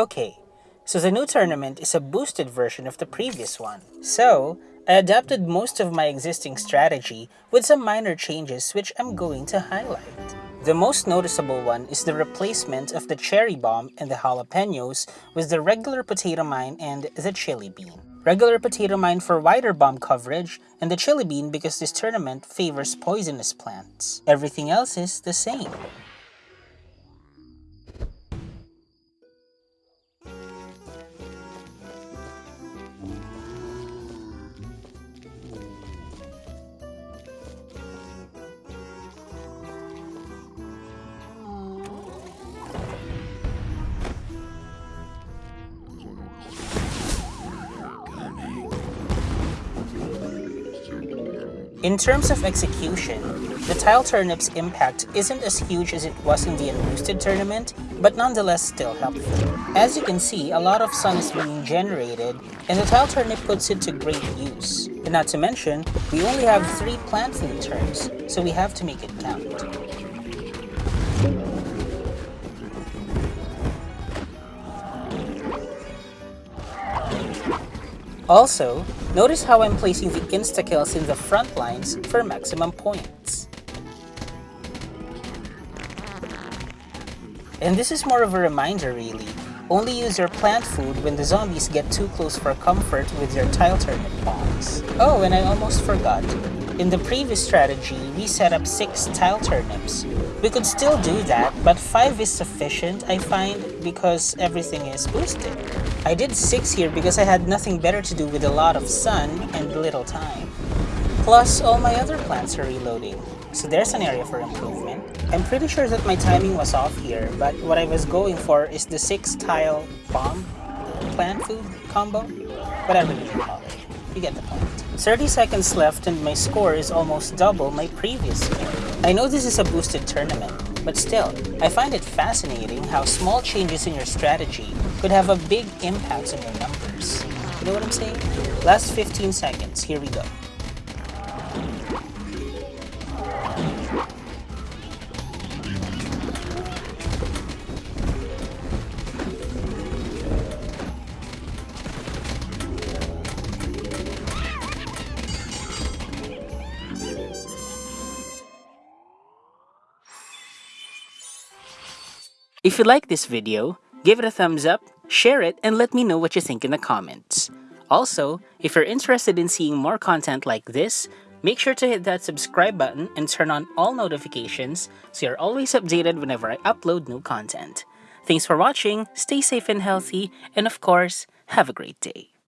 Okay, so the new tournament is a boosted version of the previous one. So, I adapted most of my existing strategy with some minor changes which I'm going to highlight. The most noticeable one is the replacement of the cherry bomb and the jalapenos with the regular potato mine and the chili bean. Regular potato mine for wider bomb coverage, and the chili bean because this tournament favors poisonous plants. Everything else is the same. In terms of execution, the Tile Turnip's impact isn't as huge as it was in the Unboosted tournament, but nonetheless still helpful. As you can see, a lot of sun is being generated, and the Tile Turnip puts it to great use. And not to mention, we only have 3 plant food turns, so we have to make it count. Also, notice how I'm placing the insta-kills in the front lines for maximum points. And this is more of a reminder really, only use your plant food when the zombies get too close for comfort with your tile turnip bombs. Oh, and I almost forgot. In the previous strategy, we set up 6 tile turnips. We could still do that, but 5 is sufficient, I find, because everything is boosted. I did 6 here because I had nothing better to do with a lot of sun and little time. Plus, all my other plants are reloading, so there's an area for improvement. I'm pretty sure that my timing was off here, but what I was going for is the 6 tile bomb plant food combo, whatever you call it. You get the point. 30 seconds left and my score is almost double my previous score. I know this is a boosted tournament, but still, I find it fascinating how small changes in your strategy could have a big impact on your numbers. You know what I'm saying? Last 15 seconds, here we go. If you like this video, give it a thumbs up, share it, and let me know what you think in the comments. Also, if you're interested in seeing more content like this, make sure to hit that subscribe button and turn on all notifications so you're always updated whenever I upload new content. Thanks for watching, stay safe and healthy, and of course, have a great day.